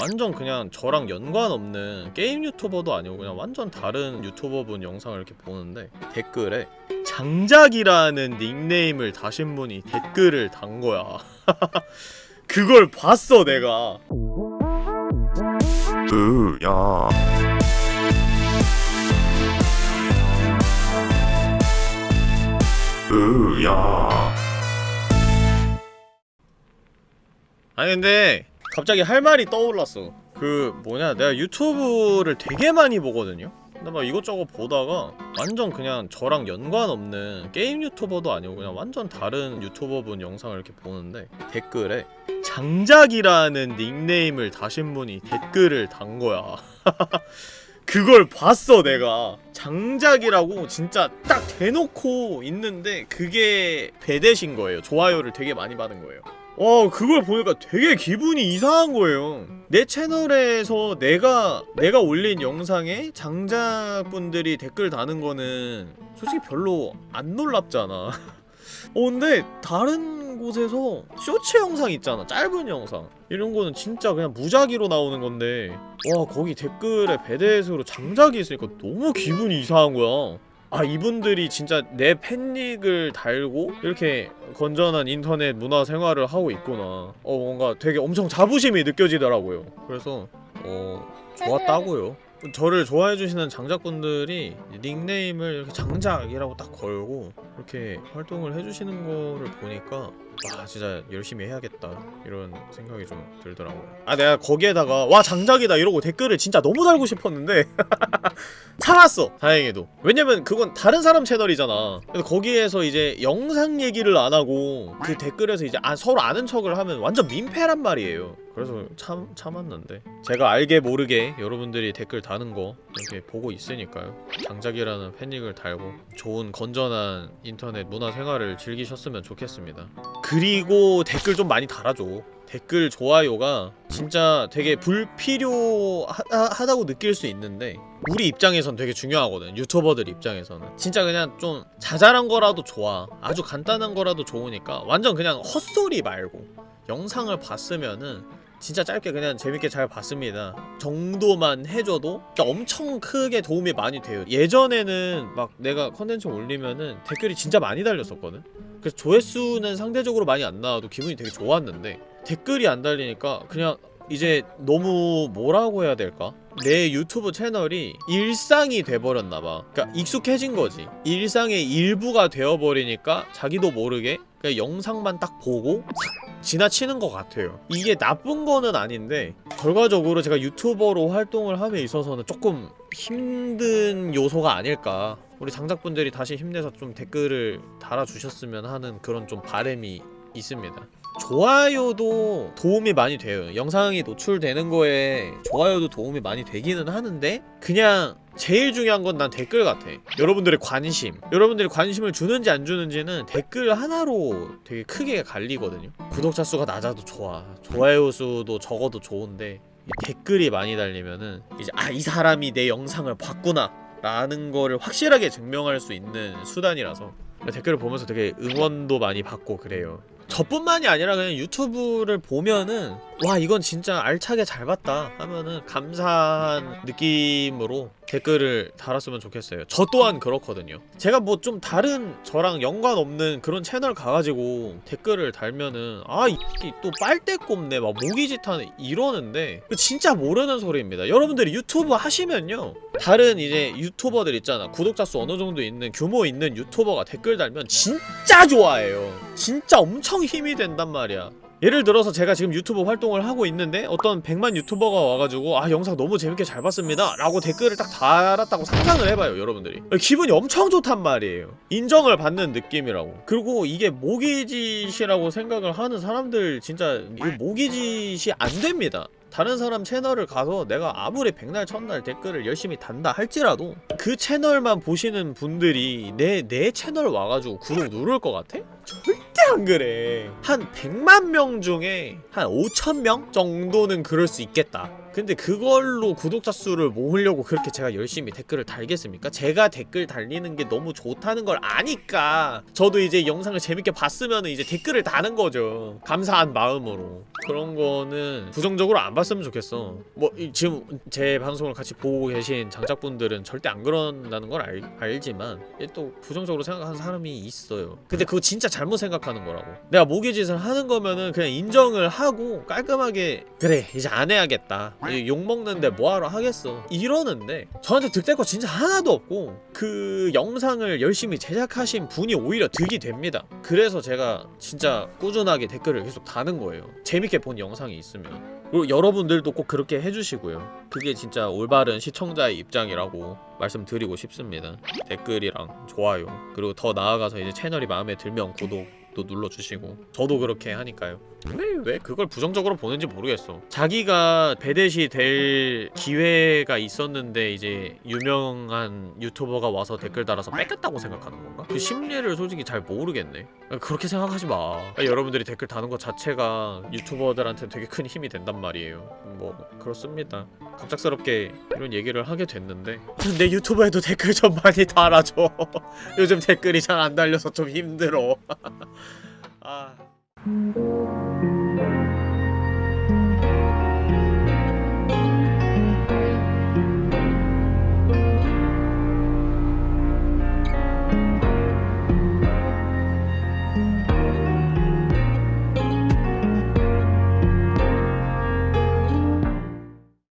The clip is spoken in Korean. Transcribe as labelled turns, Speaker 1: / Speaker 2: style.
Speaker 1: 완전 그냥 저랑 연관 없는 게임 유튜버도 아니고 그냥 완전 다른 유튜버분 영상을 이렇게 보는데 댓글에 장작이라는 닉네임을 다신 분이 댓글을 단 거야. 그걸 봤어 내가.
Speaker 2: 으야 으야
Speaker 1: 아니 근데 갑자기 할 말이 떠올랐어. 그 뭐냐 내가 유튜브를 되게 많이 보거든요? 근데 막 이것저것 보다가 완전 그냥 저랑 연관 없는 게임 유튜버도 아니고 그냥 완전 다른 유튜버분 영상을 이렇게 보는데 댓글에 장작이라는 닉네임을 다신 분이 댓글을 단 거야. 그걸 봤어 내가. 장작이라고 진짜 딱 대놓고 있는데 그게 배대신 거예요. 좋아요를 되게 많이 받은 거예요 어 그걸 보니까 되게 기분이 이상한 거예요. 내 채널에서 내가 내가 올린 영상에 장작분들이 댓글 다는 거는 솔직히 별로 안 놀랍잖아. 어 근데 다른 곳에서 쇼츠 영상 있잖아. 짧은 영상. 이런 거는 진짜 그냥 무작위로 나오는 건데. 와 거기 댓글에 배대수로 장작이 있으니까 너무 기분이 이상한 거야 아 이분들이 진짜 내 팬닉을 달고 이렇게 건전한 인터넷 문화 생활을 하고 있구나. 어 뭔가 되게 엄청 자부심이 느껴지더라고요. 그래서 어 좋았다고요. 저를 좋아해주시는 장작분들이 닉네임을 이렇게 장작이라고 딱 걸고 이렇게 활동을 해주시는 거를 보니까 와 진짜 열심히 해야겠다 이런 생각이 좀 들더라고요. 아 내가 거기에다가 와 장작이다 이러고 댓글을 진짜 너무 달고 싶었는데 참았어 다행히도. 왜냐면 그건 다른 사람 채널이잖아. 그래서 거기에서 이제 영상 얘기를 안 하고 그 댓글에서 이제 아, 서로 아는 척을 하면 완전 민폐란 말이에요. 그래서 참 참았는데. 제가 알게 모르게 여러분들이 댓글 다는 거 이렇게 보고 있으니까요. 장작이라는 팬닉을 달고 좋은 건전한 인터넷 문화 생활을 즐기셨으면 좋겠습니다. 그리고 댓글 좀 많이 달아줘. 댓글 좋아요가 진짜 되게 불필요하다고 느낄 수 있는데 우리 입장에선 되게 중요하거든 유튜버들 입장에서는. 진짜 그냥 좀 자잘한 거라도 좋아. 아주 간단한 거라도 좋으니까 완전 그냥 헛소리 말고 영상을 봤으면은 진짜 짧게 그냥 재밌게 잘 봤습니다. 정도만 해줘도 엄청 크게 도움이 많이 돼요. 예전에는 막 내가 컨텐츠 올리면은 댓글이 진짜 많이 달렸었거든? 그래서 조회수는 상대적으로 많이 안 나와도 기분이 되게 좋았는데 댓글이 안 달리니까 그냥 이제 너무 뭐라고 해야 될까? 내 유튜브 채널이 일상이 돼버렸나봐. 그니까 익숙해진 거지. 일상의 일부가 되어버리니까 자기도 모르게 그냥 영상만 딱 보고 싹 지나치는 것 같아요. 이게 나쁜 거는 아닌데 결과적으로 제가 유튜버로 활동을 함에 있어서는 조금 힘든 요소가 아닐까. 우리 장작분들이 다시 힘내서 좀 댓글을 달아주셨으면 하는 그런 좀 바램이 있습니다 좋아요도 도움이 많이 돼요. 영상이 노출되는 거에 좋아요도 도움이 많이 되기는 하는데 그냥 제일 중요한 건 난 댓글 같아. 여러분들의 관심. 여러분들이 관심을 주는지 안 주는지는 댓글 하나로 되게 크게 갈리거든요. 구독자 수가 낮아도 좋아. 좋아요 수도 적어도 좋은데 이 댓글이 많이 달리면은 이제 아 이 사람이 내 영상을 봤구나 라는 거를 확실하게 증명할 수 있는 수단이라서 댓글을 보면서 되게 응원도 많이 받고 그래요 저뿐만이 아니라 그냥 유튜브를 보면은 와 이건 진짜 알차게 잘 봤다 하면은 감사한 느낌으로 댓글을 달았으면 좋겠어요. 저 또한 그렇거든요. 제가 뭐 좀 다른 저랑 연관 없는 그런 채널 가가지고 댓글을 달면은 아 이게 또 빨대 꼽네. 막 모기짓 하네. 이러는데 그 진짜 모르는 소리입니다. 여러분들이 유튜브 하시면요. 다른 이제 유튜버들 있잖아. 구독자 수 어느 정도 있는 규모 있는 유튜버가 댓글 달면 진짜 좋아해요. 진짜 엄청 힘이 된단 말이야 예를 들어서 제가 지금 유튜브 활동을 하고 있는데 어떤 100만 유튜버가 와가지고 아 영상 너무 재밌게 잘 봤습니다. 라고 댓글을 딱 달았다고 상상을 해봐요 여러분들이. 기분이 엄청 좋단 말이에요. 인정을 받는 느낌이라고. 그리고 이게 모기짓이라고 생각을 하는 사람들 진짜 이 모기짓이 안 됩니다. 다른 사람 채널을 가서 내가 아무리 백날 첫날 댓글을 열심히 단다 할지라도 그 채널만 보시는 분들이 내, 내 채널 와가지고 구독 누를 것 같아? 절대 안 그래. 한 100만 명 중에 한 5천 명 정도는 그럴 수 있겠다 근데 그걸로 구독자 수를 모으려고 그렇게 제가 열심히 댓글을 달겠습니까? 제가 댓글 달리는 게 너무 좋다는 걸 아니까 저도 이제 영상을 재밌게 봤으면 이제 댓글을 다는 거죠. 감사한 마음으로. 그런 거는 부정적으로 안 봤으면 좋겠어. 뭐 이- 지금 제 방송을 같이 보고 계신 장작분들은 절대 안 그런다는 걸 알, 알지만 또 부정적으로 생각하는 사람이 있어요. 근데 그거 진짜 잘못 생각하는 거라고. 내가 모기짓을 하는 거면은 그냥 인정을 하고 깔끔하게 그래 이제 안 해야겠다. 이 욕먹는데 뭐하러 하겠어. 이러는데 저한테 득될 거 진짜 하나도 없고 그 영상을 열심히 제작하신 분이 오히려 득이 됩니다. 그래서 제가 진짜 꾸준하게 댓글을 계속 다는 거예요. 재밌게 본 영상이 있으면. 그리고 여러분들도 꼭 그렇게 해주시고요. 그게 진짜 올바른 시청자의 입장이라고 말씀드리고 싶습니다. 댓글이랑 좋아요. 그리고 더 나아가서 이제 채널이 마음에 들면 구독도 눌러주시고. 저도 그렇게 하니까요 왜, 왜 그걸 부정적으로 보는지 모르겠어. 자기가 배댓이 될 기회가 있었는데 이제 유명한 유튜버가 와서 댓글 달아서 뺏겼다고 생각하는 건가? 그 심리를 솔직히 잘 모르겠네. 그렇게 생각하지 마. 여러분들이 댓글 다는 것 자체가 유튜버들한테 되게 큰 힘이 된단 말이에요. 뭐 그렇습니다. 갑작스럽게 이런 얘기를 하게 됐는데. 내 유튜브에도 댓글 좀 많이 달아줘. 요즘 댓글이 잘 안 달려서 좀 힘들어. 아